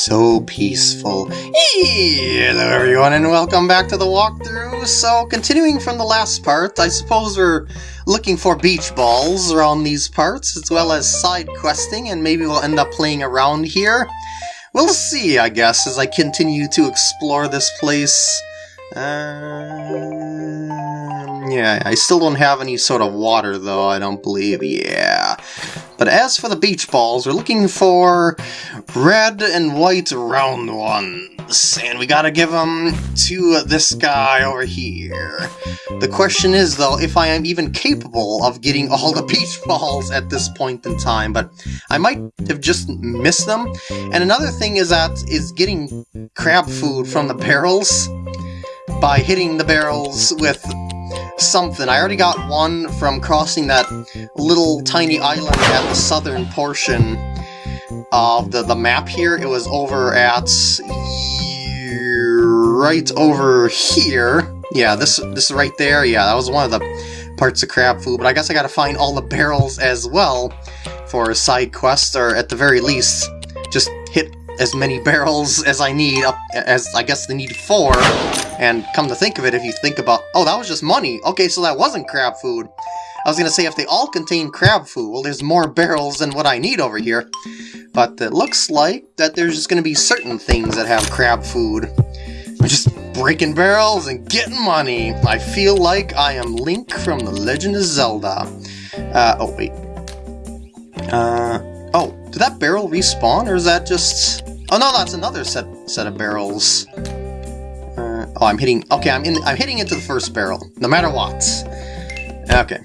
so peaceful. Hello everyone and welcome back to the walkthrough. So, continuing from the last part, I suppose we're looking for beach balls around these parts, as well as side questing, and maybe we'll end up playing around here. We'll see, I guess, as I continue to explore this place. Um, yeah, I still don't have any sort of water, though, I don't believe. Yeah. But as for the beach balls, we're looking for red and white round ones. And we gotta give them to this guy over here. The question is, though, if I am even capable of getting all the beach balls at this point in time, but I might have just missed them. And another thing is that is getting crab food from the barrels by hitting the barrels with something. I already got one from crossing that little tiny island at the southern portion of the, the map here. It was over at... right over here. Yeah, this, this right there. Yeah, that was one of the parts of crab food, but I guess I gotta find all the barrels as well for a side quest, or at the very least, just hit as many barrels as I need, up as I guess they need four. And come to think of it, if you think about, oh, that was just money. Okay, so that wasn't crab food. I was gonna say if they all contain crab food, well, there's more barrels than what I need over here. But it looks like that there's just gonna be certain things that have crab food. I'm just breaking barrels and getting money. I feel like I am Link from The Legend of Zelda. Uh, oh, wait. Uh, oh, did that barrel respawn, or is that just... Oh no, that's another set set of barrels. Uh, oh, I'm hitting. Okay, I'm in. I'm hitting into the first barrel, no matter what. Okay,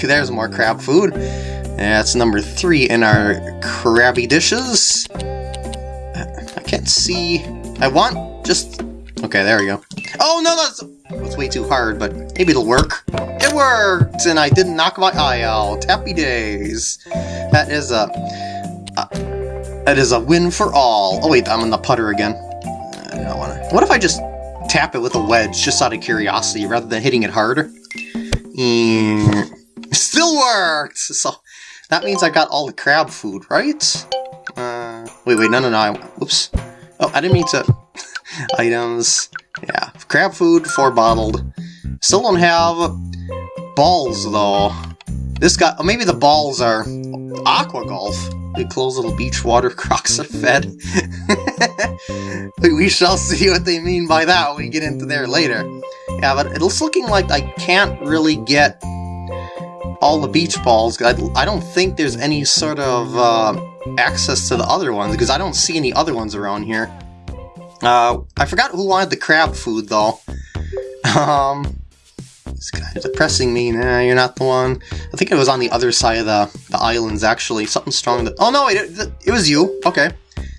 there's more crab food. That's number three in our crabby dishes. I can't see. I want just. Okay, there we go. Oh no, that's that's way too hard, but maybe it'll work. It worked, and I didn't knock my eye out. Happy days. That is a. a that is a win for all. Oh wait, I'm on the putter again. I don't wanna... What if I just tap it with a wedge, just out of curiosity, rather than hitting it harder? Still worked! So, that means I got all the crab food, right? Uh, wait, wait, no, no, no, I, whoops. Oh, I didn't mean to... Items, yeah, crab food, four bottled. Still don't have balls, though. This guy, maybe the balls are aqua golf. The close little beach water crocs are fed. we shall see what they mean by that when we get into there later. Yeah, but it's looking like I can't really get all the beach balls. I, I don't think there's any sort of uh, access to the other ones, because I don't see any other ones around here. Uh, I forgot who wanted the crab food, though. Um, it's kind of depressing me. Nah, you're not the one. I think it was on the other side of the, the islands, actually. Something strong that... Oh, no, it, it was you. Okay.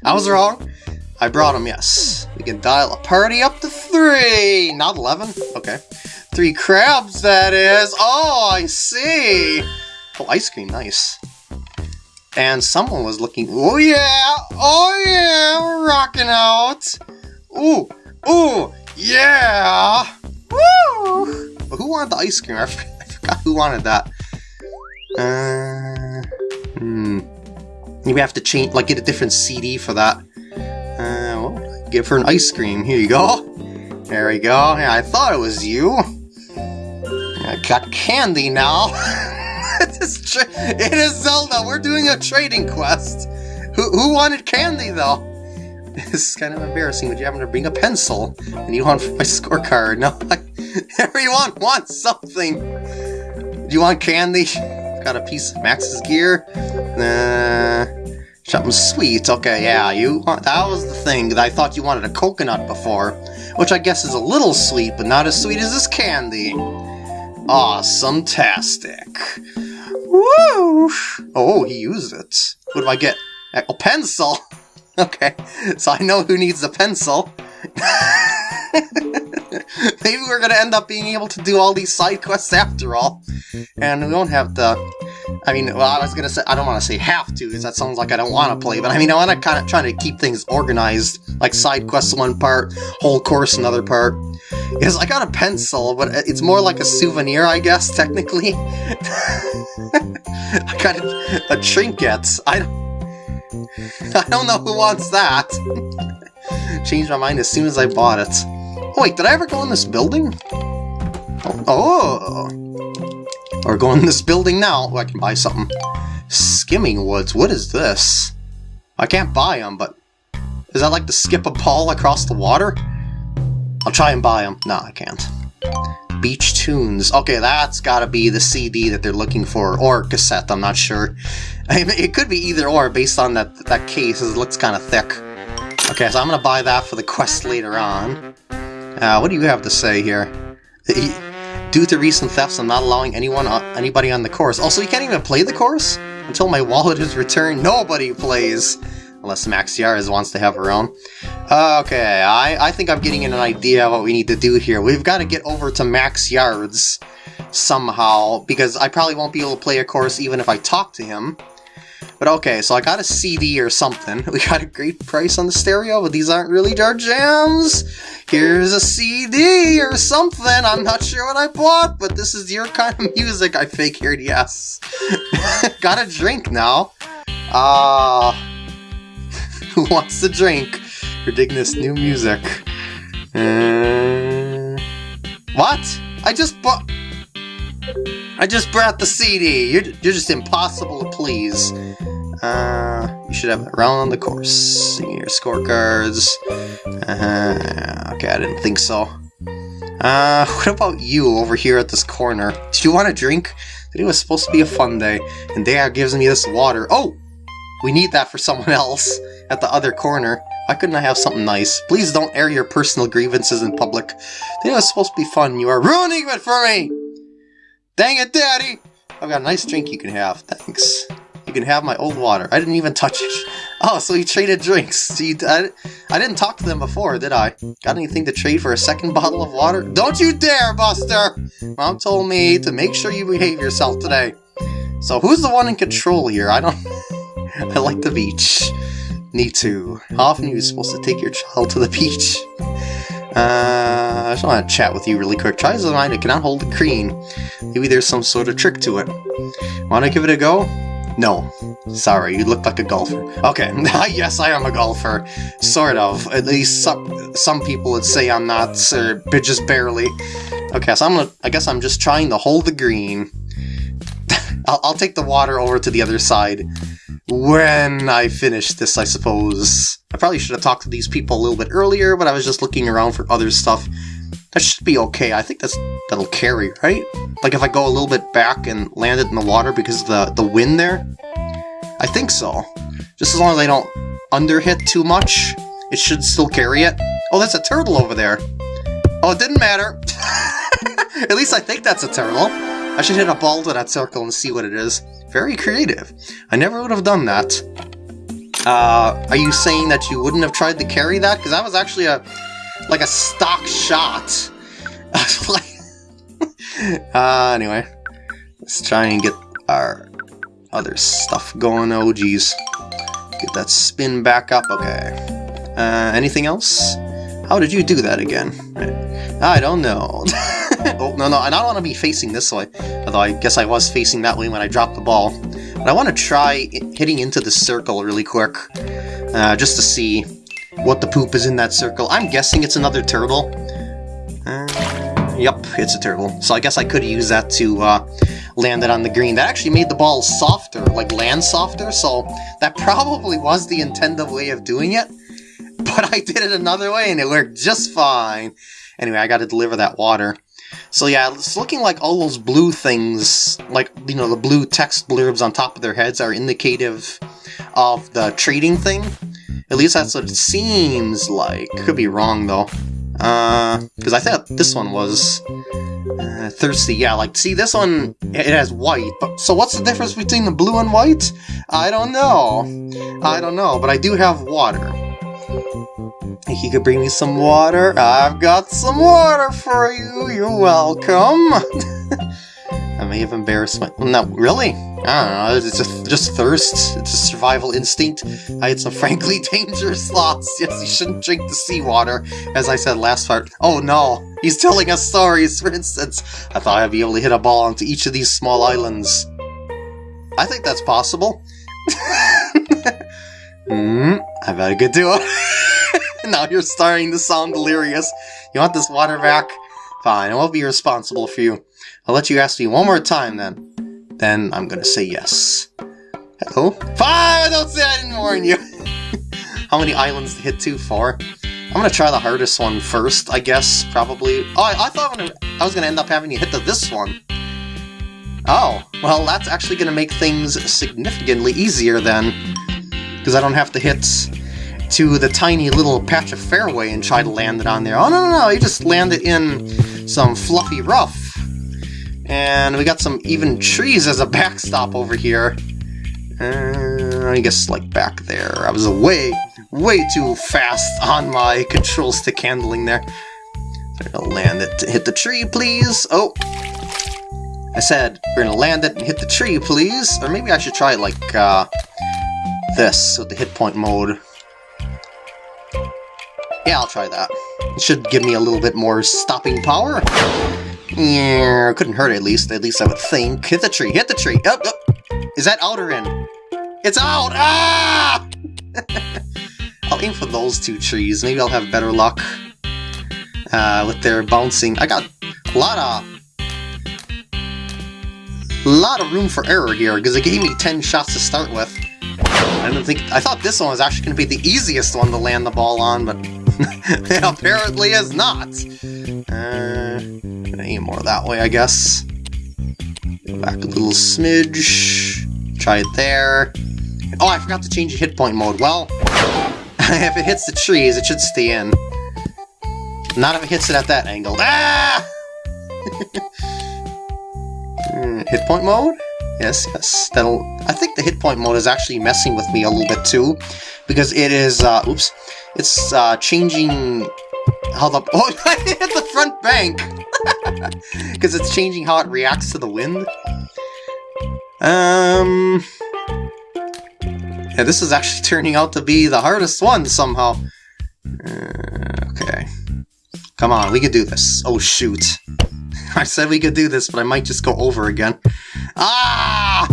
I was wrong. I brought him, yes. We can dial a party up to three. Not 11. Okay. Three crabs, that is. Oh, I see. Oh, ice cream. Nice. And someone was looking... Oh, yeah. Oh, yeah. We're rocking out. Ooh. Ooh. Yeah. Woo. Who wanted the ice cream? I, forgot who wanted that. Uh, hmm. I have to change, like, get a different CD for that. Uh, well, give her an ice cream. Here you go. There we go. Yeah, I thought it was you. I got candy now. it, is it is Zelda. We're doing a trading quest. Who, who wanted candy, though? This is kind of embarrassing, but you happen to bring a pencil, and you want my scorecard. No, I, Everyone wants something! Do you want candy? Got a piece of Max's gear? Uh, something sweet. Okay, yeah, you want, that was the thing. I thought you wanted a coconut before, which I guess is a little sweet, but not as sweet as this candy. Awesome-tastic. Woo! Oh, he used it. What do I get? A pencil! okay, so I know who needs a pencil. Maybe we're gonna end up being able to do all these side quests after all. And we won't have to... I mean, well, I was gonna say, I don't want to say have to, because that sounds like I don't want to play, but I mean, I want to kind of try to keep things organized, like side quests one part, whole course another part. Because I got a pencil, but it's more like a souvenir, I guess, technically. I got a, a trinket. I. I don't know who wants that. Changed my mind as soon as I bought it. Oh, wait, did I ever go in this building? Oh. Or go in this building now. Oh, I can buy something. Skimming woods. What is this? I can't buy them, but... Is that like to skip a ball across the water? I'll try and buy them. No, I can't. Beach Tunes. Okay, that's gotta be the CD that they're looking for, or cassette, I'm not sure. I mean, it could be either or based on that, that case, it looks kind of thick. Okay, so I'm gonna buy that for the quest later on. Uh, what do you have to say here? Due to recent thefts, I'm not allowing anyone, uh, anybody on the course. Also, you can't even play the course? Until my wallet is returned, nobody plays! Unless Max Yards wants to have her own. Okay, I, I think I'm getting an idea of what we need to do here. We've got to get over to Max Yards somehow, because I probably won't be able to play a course even if I talk to him. But okay, so I got a CD or something. We got a great price on the stereo, but these aren't really our jams. Here's a CD or something. I'm not sure what I bought, but this is your kind of music, I figured, yes. got a drink now. Uh, who wants to drink? We're digging this new music. Uh, what? I just bought... I just brought the CD. You're, you're just impossible to please. Uh, you should have it around on the course. See your scorecards. Uh, okay, I didn't think so. Uh, what about you over here at this corner? Do you want a drink? Today was supposed to be a fun day, and Dad gives me this water. Oh! We need that for someone else at the other corner. Why couldn't I have something nice? Please don't air your personal grievances in public. Today was supposed to be fun. You are ruining it for me! Dang it, Daddy! I've got a nice drink you can have. Thanks. You can have my old water. I didn't even touch it. Oh, so you traded drinks. I, I didn't talk to them before, did I? Got anything to trade for a second bottle of water? Don't you dare, Buster! Mom told me to make sure you behave yourself today. So who's the one in control here? I don't... I like the beach. Me to. How often are you supposed to take your child to the beach? Uh, I just want to chat with you really quick. Try as I might, it cannot hold a cream. Maybe there's some sort of trick to it. Want to give it a go? No. Sorry, you look like a golfer. Okay, yes, I am a golfer. Sort of. At least some, some people would say I'm not, or just barely. Okay, so I'm gonna, I guess I'm just trying to hold the green. I'll, I'll take the water over to the other side when I finish this, I suppose. I probably should have talked to these people a little bit earlier, but I was just looking around for other stuff. That should be okay. I think that's that'll carry, right? Like if I go a little bit back and land it in the water because of the, the wind there? I think so. Just as long as I don't underhit too much, it should still carry it. Oh, that's a turtle over there. Oh, it didn't matter. At least I think that's a turtle. I should hit a ball to that circle and see what it is. Very creative. I never would have done that. Uh, are you saying that you wouldn't have tried to carry that? Because that was actually a, like a stock shot. uh, anyway, let's try and get our other stuff going. Oh, geez. Get that spin back up. Okay. Uh, anything else? How did you do that again? I don't know. oh, no, no, I don't want to be facing this way. Although I guess I was facing that way when I dropped the ball. But I want to try hitting into the circle really quick. Uh, just to see what the poop is in that circle. I'm guessing it's another turtle. Uh, yep, it's a turtle. So I guess I could use that to uh, land it on the green. That actually made the ball softer, like land softer, so that probably was the intended way of doing it. But I did it another way and it worked just fine. Anyway, I gotta deliver that water. So yeah, it's looking like all those blue things, like, you know, the blue text blurbs on top of their heads are indicative of the trading thing. At least that's what it seems like. Could be wrong, though. Uh, because I thought this one was uh, thirsty. Yeah, like, see, this one, it has white. But So what's the difference between the blue and white? I don't know. I don't know, but I do have water. You could bring me some water? I've got some water for you, you're welcome! I may have embarrassed my... No, really? I don't know, it's just, just thirst. It's a survival instinct. I had some frankly dangerous thoughts. Yes, you shouldn't drink the seawater, as I said last part. Oh no, he's telling us stories, for instance. I thought I'd be able to hit a ball onto each of these small islands. I think that's possible. Hmm, I better get to it. now you're starting to sound delirious. You want this water back? Fine, I won't be responsible for you. I'll let you ask me one more time then. Then I'm gonna say yes. Hello? Fine, don't say I didn't warn you. How many islands to hit to? Four? I'm gonna try the hardest one first, I guess, probably. Oh, I, I thought I was gonna end up having to hit the this one. Oh, well, that's actually gonna make things significantly easier then. Because I don't have to hit to the tiny little patch of fairway and try to land it on there. Oh, no, no, no, you just land it in some fluffy rough. And we got some even trees as a backstop over here. Uh, I guess, like, back there. I was way, way too fast on my control stick handling there. I'm gonna land it. To hit the tree, please. Oh, I said we're gonna land it and hit the tree, please. Or maybe I should try like uh, this with the hit point mode. Yeah, I'll try that. It should give me a little bit more stopping power. Yeah, couldn't hurt at least. At least I would think. Hit the tree. Hit the tree. Up, up. Is that out or in? It's out! Ah! I'll aim for those two trees. Maybe I'll have better luck uh, with their bouncing. I got a lot of a lot of room for error here because it gave me 10 shots to start with. I don't think I thought this one was actually going to be the easiest one to land the ball on, but it apparently is not. Uh, aim more that way, I guess. Go back a little smidge. Try it there. Oh, I forgot to change the hit point mode. Well, if it hits the trees, it should stay in. Not if it hits it at that angle. Ah! Hmm, hit point mode? Yes, yes. That'll. I think the hit point mode is actually messing with me a little bit too, because it is. Uh, oops. It's uh, changing how the. Oh, the front bank because it's changing how it reacts to the wind. Um. Yeah, this is actually turning out to be the hardest one somehow. Uh, okay. Come on, we can do this. Oh, shoot. I said we could do this, but I might just go over again. Ah!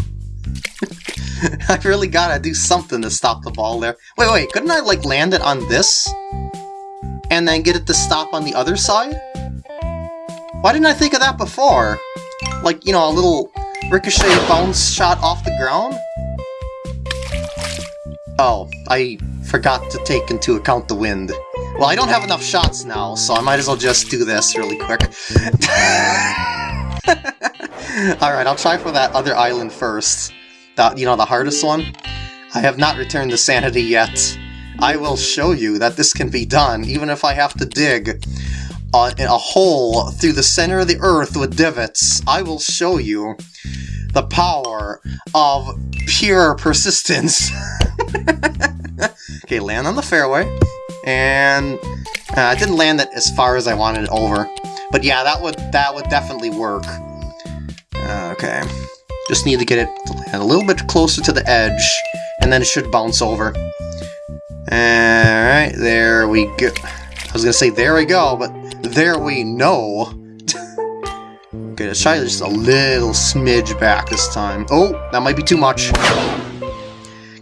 I really gotta do something to stop the ball there. Wait, wait, couldn't I, like, land it on this? And then get it to stop on the other side? Why didn't I think of that before? Like, you know, a little ricochet bounce shot off the ground? Oh, I forgot to take into account the wind. Well, I don't have enough shots now, so I might as well just do this really quick. Alright, I'll try for that other island first. That, you know, the hardest one? I have not returned to sanity yet. I will show you that this can be done, even if I have to dig a, a hole through the center of the earth with divots. I will show you the power of pure persistence. okay, land on the fairway. And uh, I didn't land it as far as I wanted it over. But yeah, that would that would definitely work. Uh, okay. Just need to get it a little bit closer to the edge, and then it should bounce over. Alright, there we go. I was gonna say there we go, but there we know. okay, let's try just a little smidge back this time. Oh, that might be too much.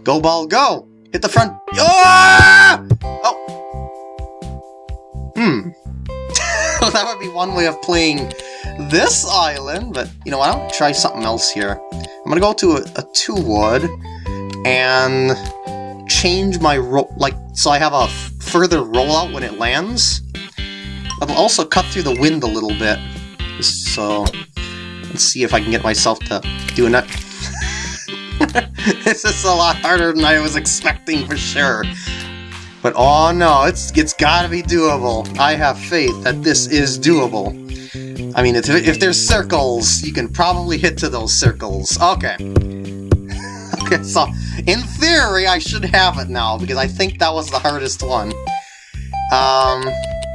Go ball, go! Hit the front. Ah! Oh! Hmm. that would be one way of playing this island, but you know what, I'll try something else here. I'm gonna go to a, a two wood and change my roll, like, so I have a further rollout when it lands. I'll also cut through the wind a little bit. So, let's see if I can get myself to do that. this is a lot harder than I was expecting for sure. But oh no, it's it's gotta be doable. I have faith that this is doable. I mean, if, if there's circles, you can probably hit to those circles. Okay. okay, so in theory, I should have it now, because I think that was the hardest one. Um,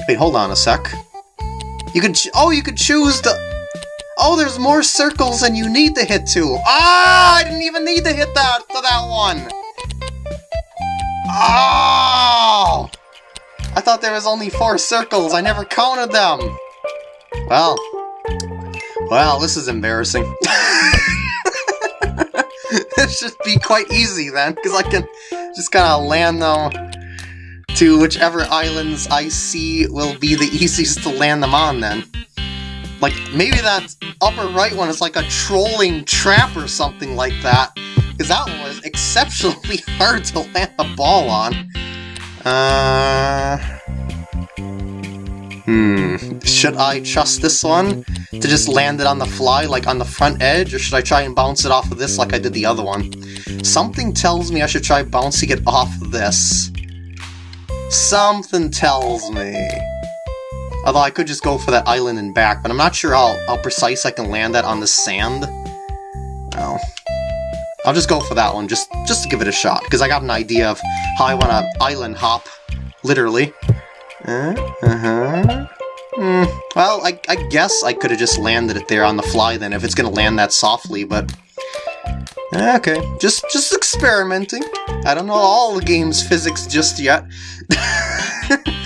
wait, hold on a sec. You could, oh, you could choose the, oh, there's more circles than you need to hit to. Ah, I didn't even need to hit that to that one. Oh! I thought there was only four circles. I never counted them. Well, well, this is embarrassing. this should be quite easy then, because I can just kind of land them to whichever islands I see will be the easiest to land them on then. Like, maybe that upper right one is like a trolling trap or something like that. Because that one was exceptionally hard to land a ball on. Uh... Hmm, should I trust this one to just land it on the fly, like on the front edge, or should I try and bounce it off of this like I did the other one? Something tells me I should try bouncing it off this. Something tells me. Although I could just go for that island and back, but I'm not sure how, how precise I can land that on the sand. Well, I'll just go for that one, just, just to give it a shot, because I got an idea of how I want to island hop, literally. Uh, uh-huh. Mm, well, I, I guess I could have just landed it there on the fly then, if it's to land that softly, but... Okay, just just experimenting. I don't know all the game's physics just yet.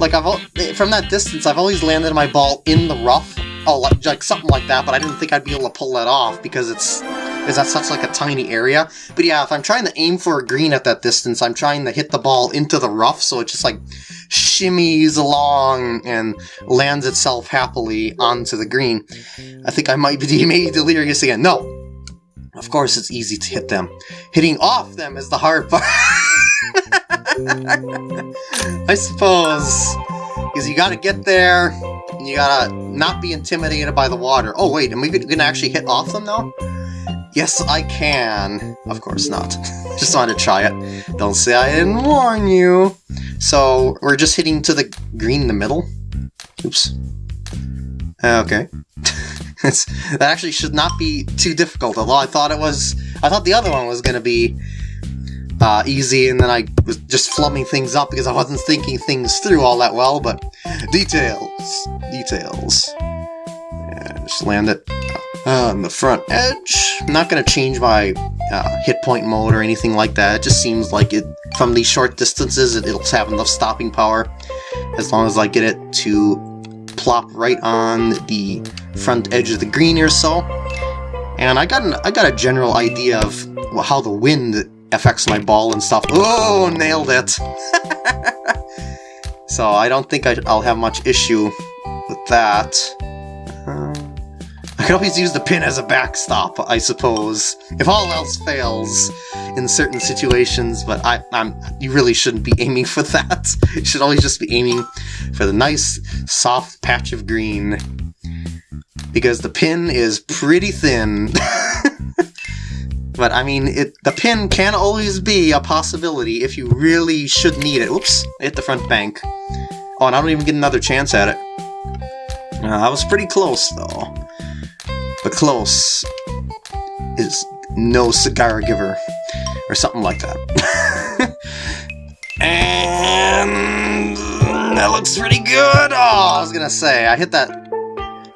like, I've from that distance, I've always landed my ball in the rough. Oh, like, like something like that, but I didn't think I'd be able to pull that off because it's is that such like a tiny area. But yeah, if I'm trying to aim for a green at that distance, I'm trying to hit the ball into the rough, so it just like shimmies along and lands itself happily onto the green. I think I might be maybe delirious again. No, of course it's easy to hit them. Hitting off them is the hard part. I suppose. Because you gotta get there, and you gotta not be intimidated by the water. Oh wait, am we gonna actually hit off them now? Yes, I can. Of course not. just wanted to try it. Don't say I didn't warn you. So, we're just hitting to the green in the middle. Oops. Okay. that actually should not be too difficult, although I thought it was... I thought the other one was to be uh, easy, and then I was just flubbing things up because I wasn't thinking things through all that well, but details, details. Yeah, just land it on the front edge. I'm not going to change my uh, hit point mode or anything like that. It just seems like it, from these short distances, it, it'll have enough stopping power as long as I get it to plop right on the front edge of the green or so. And I got an, I got a general idea of how the wind affects my ball and stuff. Oh, nailed it! so I don't think I, will have much issue with that. Uh, I can always use the pin as a backstop, I suppose, if all else fails in certain situations, but I, I'm, you really shouldn't be aiming for that. You should always just be aiming for the nice, soft patch of green, because the pin is pretty thin. but I mean, it the pin can always be a possibility if you really should need it. Oops, I hit the front bank. Oh, and I don't even get another chance at it. Uh, I was pretty close, though. But close is no cigar giver. Or something like that. and that looks pretty good! Oh, I was gonna say, I hit that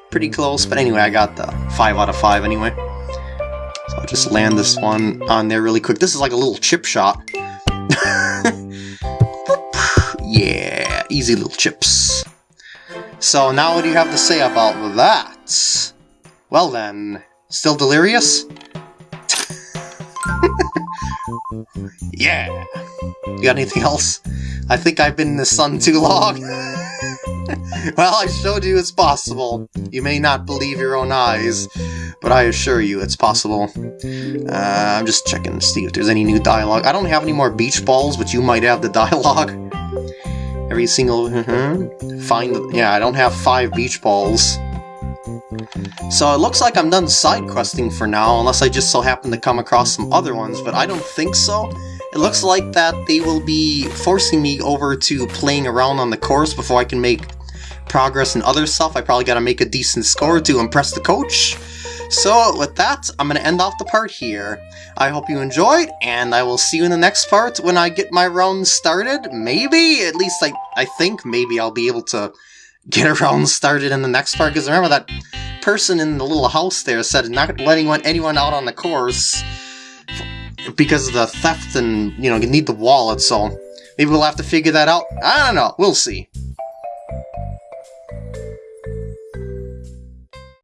pretty close, but anyway, I got the 5 out of 5 anyway. So I'll just land this one on there really quick. This is like a little chip shot. yeah, easy little chips. So now what do you have to say about that? Well then, still delirious? yeah! You got anything else? I think I've been in the sun too long. well, I showed you it's possible. You may not believe your own eyes, but I assure you it's possible. Uh, I'm just checking to see if there's any new dialogue. I don't have any more beach balls, but you might have the dialogue. Every single... -huh. Find the... Yeah, I don't have five beach balls. So it looks like I'm done side questing for now, unless I just so happen to come across some other ones, but I don't think so. It looks like that they will be forcing me over to playing around on the course before I can make progress and other stuff. I probably gotta make a decent score to impress the coach. So with that, I'm going to end off the part here. I hope you enjoyed, and I will see you in the next part when I get my round started. Maybe, at least I, I think maybe I'll be able to get a round started in the next part, because remember that person in the little house there said not letting anyone out on the course because of the theft and, you know, you need the wallet, so maybe we'll have to figure that out. I don't know. We'll see.